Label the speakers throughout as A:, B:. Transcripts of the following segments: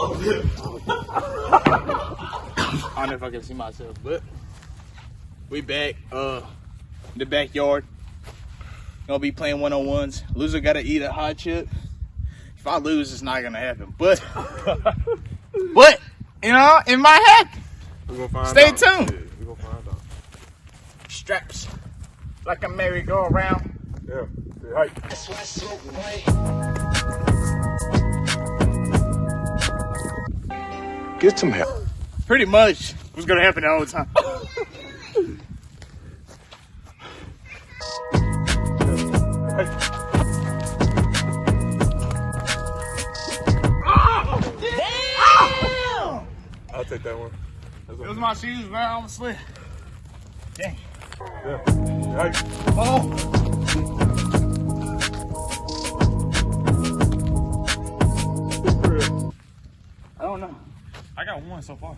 A: I don't know if I can see myself, but we back. Uh, in the backyard. Gonna be playing one on ones. Loser gotta eat a hot chip. If I lose, it's not gonna happen. But, but you know, it might happen.
B: We gonna find
A: Stay
B: out.
A: tuned.
B: Yeah, we gonna find out.
A: Straps like a merry-go-round.
B: Yeah. Say
C: Get some help.
A: Pretty much was gonna happen all the whole time.
B: I'll take that one. That's
A: It was
B: one.
A: my shoes, man. I almost slid. Dang.
B: Yeah. Say.
A: Oh. I don't know.
B: I got one so far.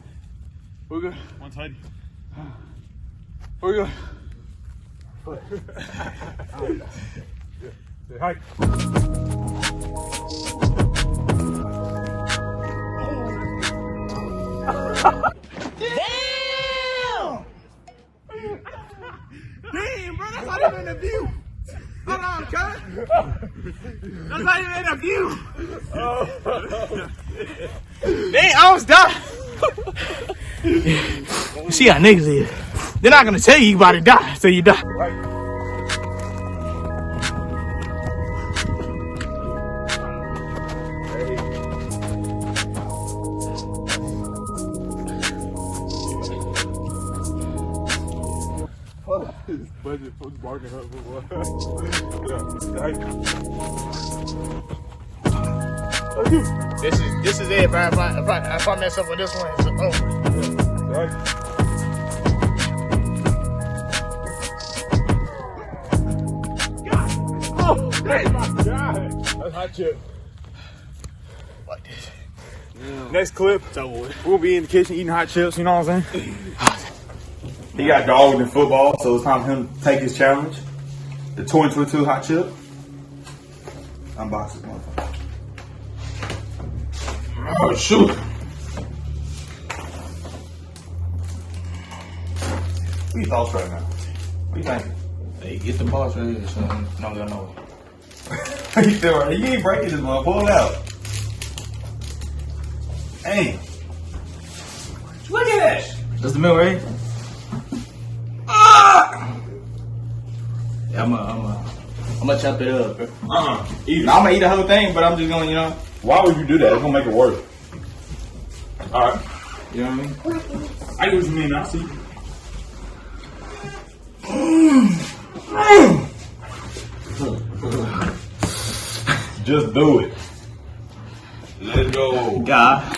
A: We're good.
B: One tidy.
A: We're good.
B: Say hi.
A: Damn, bro, that's not even a view. Hold on, cut. That's not even a view. Dang, I almost died. See how niggas is. They're not gonna tell you you about to die so you die.
B: Budget was barking up for what? yeah. Say hi.
A: This is this is it. If I, if I, if I, if I mess up with this one, it's over.
B: Say hi.
A: Oh,
B: That's hot chip.
A: Like this.
B: Next clip,
A: It's over
B: we'll be in the kitchen eating hot chips. You know what I'm saying? he got dogged in football, so it's time for him to take his challenge. The 2022 hot chip. Unbox this motherfucker.
A: Oh shoot.
B: What are your thoughts right now? What you thinking?
D: Hey, get the boss right here, son. No, no, no.
B: you still right? You ain't breaking this one. Pull it out. Hey. Look at this.
D: That's the milk, right? Ah! Yeah, I'm gonna, I'm gonna, I'm gonna chop it up, bro.
B: Eat it.
D: Now, I'm gonna eat the whole thing, but I'm just gonna, you know,
B: Why would you do that? It's gonna make it worse. All right.
D: you know what I mean?
B: I get what you mean. I see. Just do it. Let's go.
D: God.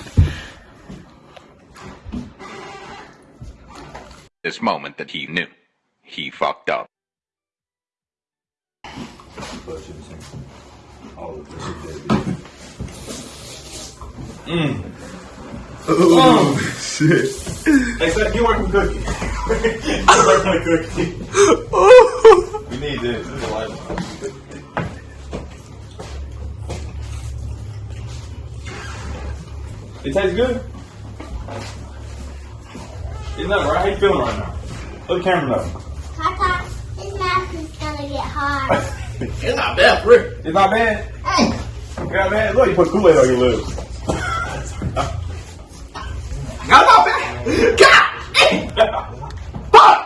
E: this moment that he knew he fucked up. Mm.
B: Oh mm. shit! Hey, son, you working cookie? you working cookie? oh. we need this. This is a lifeline. It tastes good. Isn't that right? How you feeling right now? Let the camera know.
F: Tata, his mouth is gonna get hard.
A: It's not bad, Rick.
B: It's not bad. It's not bad. Look, you put Kool-Aid on your lips.
A: Not my bad. God. Fuck!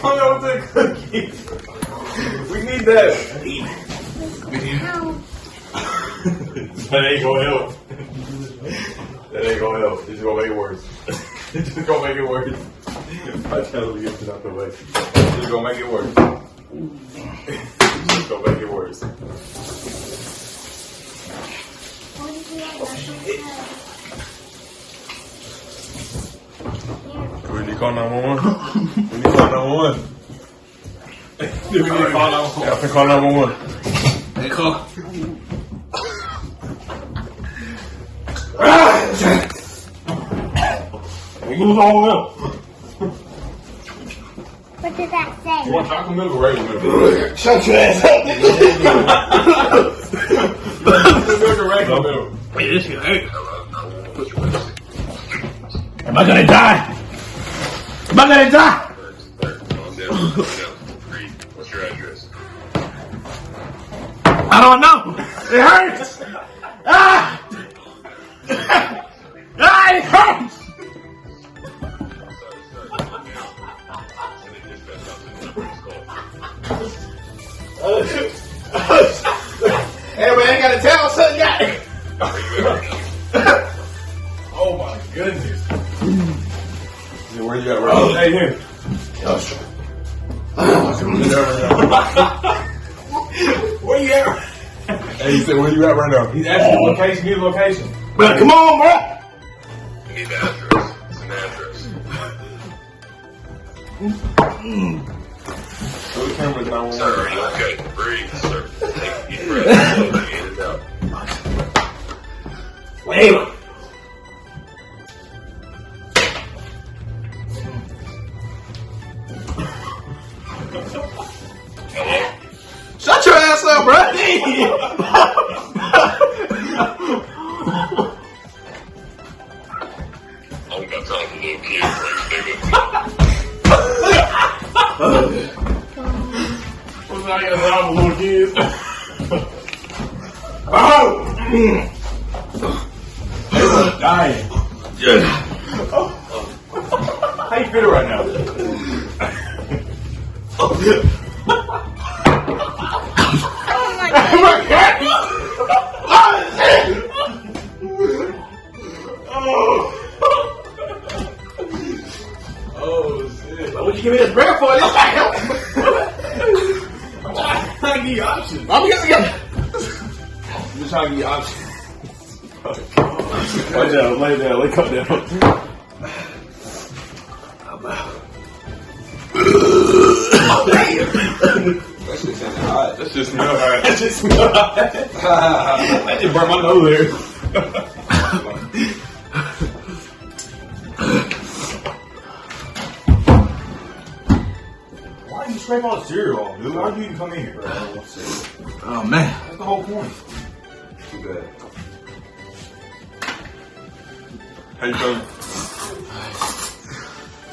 B: Come over to the cookie. We need that. that ain't gonna help. That ain't gonna help. It's just gonna make it worse. it's just gonna make it worse. I tell you to get it out the way. It's just gonna make it worse. it's just gonna make it worse. We need to call 911. we need to call 911. we need to call 911. Yeah, I can call 911.
D: Hey, call.
B: We lose all milk.
F: What did that say?
B: You want chocolate milk or regular milk?
A: Shut your ass up, nigga.
B: Look at regular milk.
A: Wait, this shit hurt. Am I gonna die? Am I gonna die?
G: Calm down. Calm down. Breathe. What's your address?
A: I don't know. It hurts.
B: Right now? Hey. Where you at? Hey, he said, where you at right now? He's asking location. Give location.
A: Bro, come on, bro.
G: Need the address. It's an address.
B: The camera's
G: Sir, are you okay? Breathe,
B: You right now? Oh, oh shit!
A: What you give me this bread for? This.
B: I'm trying to give you options.
A: I'm
B: just trying to give you options. lay down, lay down, lay come down. That shit sounded hot. That shit smell hot. That shit smell hot. that just burnt my nose there. Why did you scrape all the cereal off, dude? Why'd you even come in here?
A: Oh man.
B: That's the whole point. Too bad. How you feeling?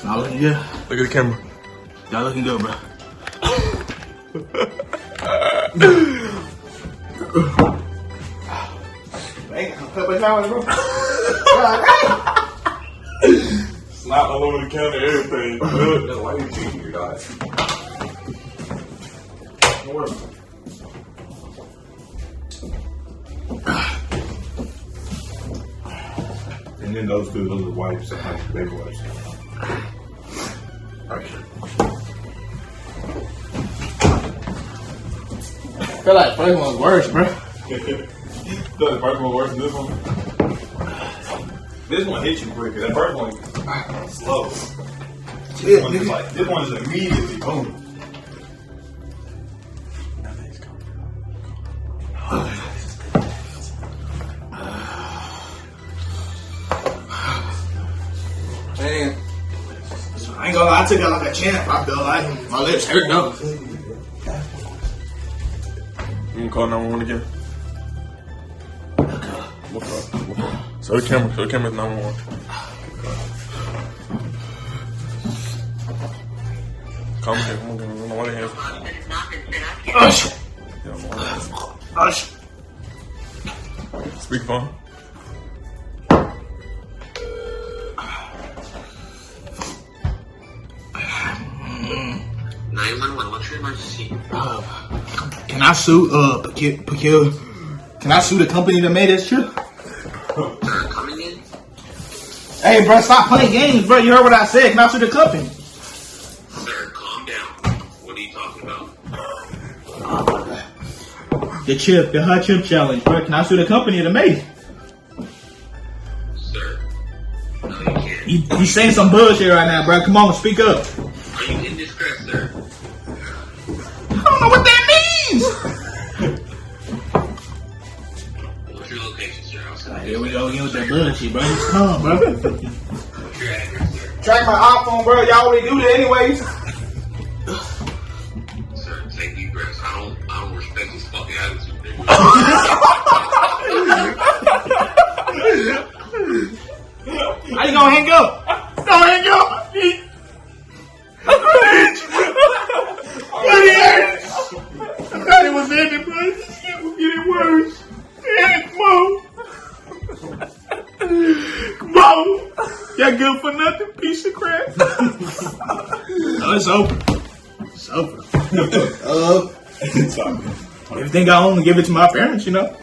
A: Not looking good.
B: Look at the camera.
A: Y'all looking good, bro.
B: Snot all over the counter, everything. That's why you cheating your diet. And then those two, those are wipes, like big wipes.
A: Feel like first one's worse, bro.
B: the first one worse than this one. This one hits you quicker. That first one slow. This one is like this one is immediately boom.
A: Man. I ain't gonna lie, I took it like a champ. I feel like my lips hurt though.
B: You can call 911 again. What's up? What's up? So the camera, so the camera's 911. Come here, come on, come on, come on, I'm on.
A: ush.
B: Speakerphone.
G: Nine one one. What's your emergency?
A: Can I sue uh Can I sue the company that made this trip?
G: Coming in.
A: Hey, bro, stop playing games, bro. You heard what I said. Can I sue the company?
G: Sir, calm down. What are you talking about?
A: The chip, the hot chip challenge, bro. Can I sue the company that made it?
G: Sir. No, you can't.
A: You, you saying some bullshit right now, bro. Come on, speak up. Know what that means.
G: What's your location, sir? I'll send
A: Here we go again with that bullshit, bro. Just come, bro.
G: What's your address, sir?
A: Track my iPhone, bro. Y'all already do that anyways.
G: Sir, take deep breaths. I don't, I don't respect this fuck
A: Oh, y'all good for nothing, piece of crap. oh, it's over. It's over. uh, everything I own, give it to my parents, you know.